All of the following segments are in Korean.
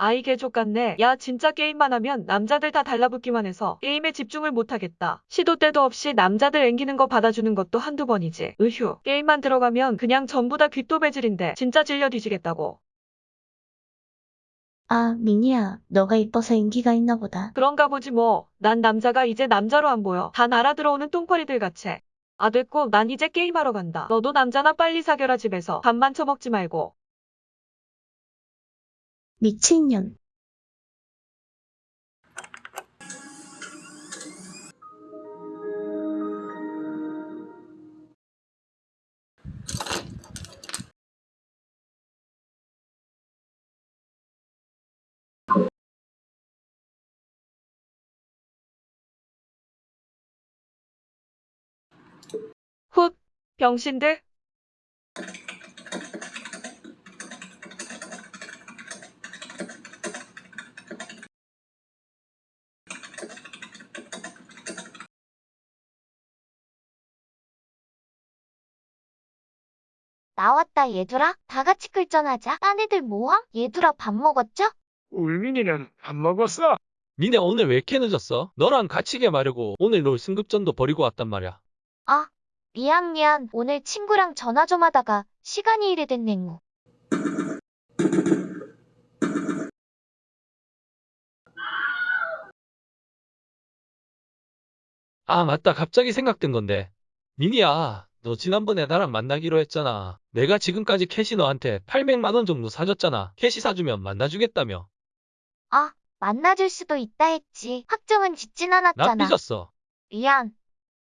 아이 개족 같네. 야 진짜 게임만 하면 남자들 다 달라붙기만 해서 게임에 집중을 못하겠다. 시도 때도 없이 남자들 앵기는 거 받아주는 것도 한두 번이지. 으휴. 게임만 들어가면 그냥 전부 다 귓도배질인데 진짜 질려 뒤지겠다고. 아, 미니야, 너가 이뻐서 인기가 있나 보다. 그런가 보지 뭐. 난 남자가 이제 남자로 안 보여. 다 날아 들어오는 똥파리들 같이. 아 됐고 난 이제 게임하러 간다. 너도 남자나 빨리 사겨라 집에서. 밥만 처먹지 말고. 미친년. 훗. 병신들. 나왔다 얘들아. 다 같이 끌전하자. 딴 애들 뭐함? 얘들아 밥 먹었죠? 울민이는 밥 먹었어? 니네 오늘 왜 이렇게 늦었어? 너랑 같이 게임하려고 오늘 롤 승급전도 버리고 왔단 말이야. 아, 미안 미안. 오늘 친구랑 전화 좀 하다가 시간이 이래 됐넹. 아, 맞다. 갑자기 생각든 건데. 니니야, 너 지난번에 나랑 만나기로 했잖아. 내가 지금까지 캐시 너한테 800만 원 정도 사줬잖아. 캐시 사주면 만나주겠다며. 아, 만나줄 수도 있다 했지. 확정은 짓진 않았잖아. 삐졌어. 미안.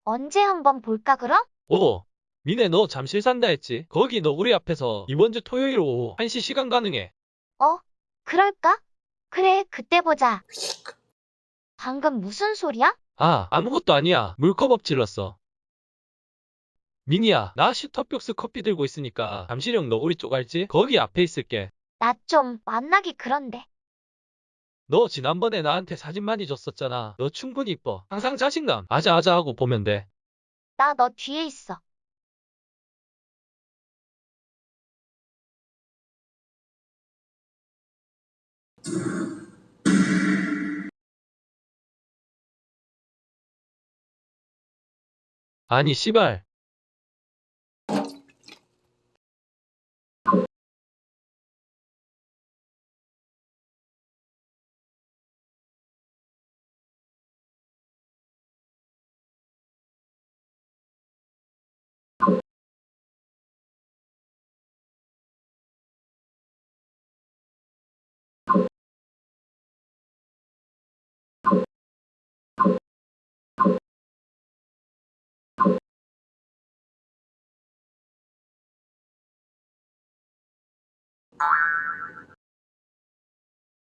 언제 한번 볼까 그럼? 오, 니네 너 잠실 산다 했지? 거기 너 우리 앞에서 이번 주 토요일 오후 1시 시간 가능해. 어? 그럴까? 그래, 그때 보자. 방금 무슨 소리야? 아, 아무것도 아니야. 물컵 엎질렀어. 미니야, 나 슈터벽스 커피 들고 있으니까 잠실형 너구리 쪽 알지? 거기 앞에 있을게. 나 좀 만나기 그런데. 너 지난번에 나한테 사진 많이 줬었잖아. 너 충분히 이뻐. 항상 자신감 아자아자 하고 보면 돼. 나 너 뒤에 있어. 아니 씨발